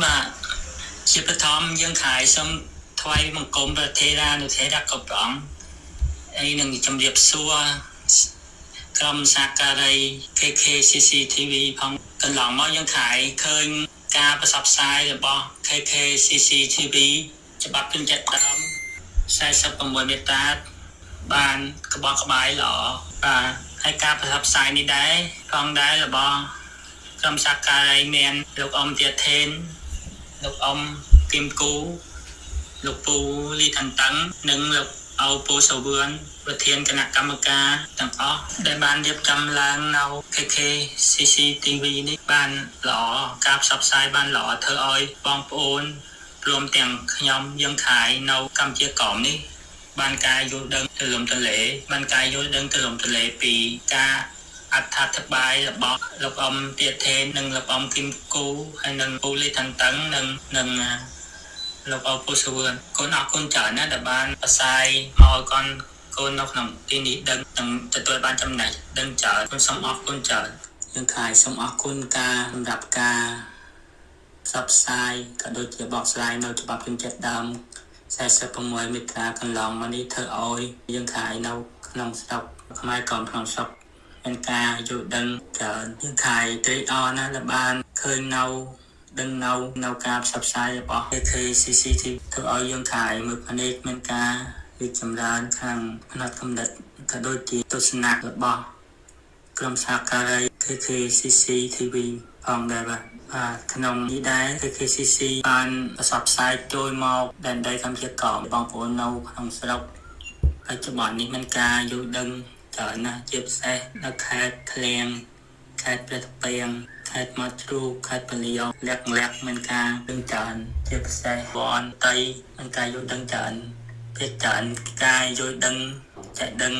បាទជាបឋមយើងខាយសូមថ្វាយបង្គំព្រះថេរានុថេរៈក៏ព្រះអង្គហើយនឹងជម្រាបសួរក្រុមសាការី KKCC TV ផងកន្លងមកយើងខាយឃើញការប្រសព្វផ្សាយរបស់ KKCC TV ច្បាប់ជនជាតិដើម46មេតាបានក្បោះក្បាយល្អបាទហើយការប្រសព្វផ្សាយនេះដែរផងដែររបស់ក្រុមសាការីមានលោកអ៊ំទៀតថេន លោកអ៊ំគឹមគូលោកពូលីថន្ទឹងនិងលោកអោពូសវឿនប្រធានគណៈកម្មការទាំងអស់ដែលបានរៀបចំឡើងនៅ KK CCTV នេះបានល្អការផ្សព្វផ្សាយបានល្អធ្វើឲ្យបងប្អូនព្រមទាំងខ្ញុំយើងខายនៅកម្ពុជាក្រមនេះបានការយល់ដឹងទូលំទូលាយបានការយល់ដឹងទូលំទូលាយពីការ អត្ថាធិប្បាយរបស់លោកអ៊ំទៀតថេននិងលោកអ៊ំគឹមគូហើយនិងពូលីថន្ទឹងនិងនិងលោកអ៊ំពូសវឿនកូនអរគុណច្រើនណាស់ដែលបានផ្សាយមកឲ្យកូនកូននៅក្នុងទីនេះដឹងនិងទទួលបានចំណេះដឹងច្រើនខ្ញុំសូមអរគុណច្រើនយើងខាយសូមអរគុណការសម្រាប់ការផ្សព្វផ្សាយក៏ដូចជាបកស្រាយនៅច្បាប់ពេញចិត្តដើម46មេត្រាកន្លងមកនេះធ្វើឲ្យយើងខាយនៅក្នុងស្រុកខ្មែរក្រមក្នុងស្រុក មានការយល់ដឹងច្រើនយើងខាយត្រេកអរណាស់ដែលបានឃើញនៅដឹងនៅនៅការផ្សព្វផ្សាយរបស់ KCCTV ធ្វើឲ្យយើងខាយមើលភ្នែកមានការរីកចម្រើនខាងផ្នែកកំណត់ក៏ដូចជាទស្សនៈរបស់ក្រុមសហការី KKCCTV ផងដែរបាទបាទក្នុងនេះដែរ KKCC បានប្រសព្វផ្សាយចូលមកដែនដីកម្ពុជាក្រមបងប្អូននៅក្នុងស្រុកបច្ចុប្បន្ននេះមានការយល់ដឹង ច្រើនណាស់ជាពិសេសនៅខេត្តឃ្លៀងខេត្តព្រះតាពាំងខេត្តមាត់ជ្រូកខេត្តពលាវលក្ខលក្ខមានការដឹងច្រើនជាពិសេសវ័នតៃមានការយល់ដឹងច្រើនភាគច្រើនការយល់ដឹងចេះដឹង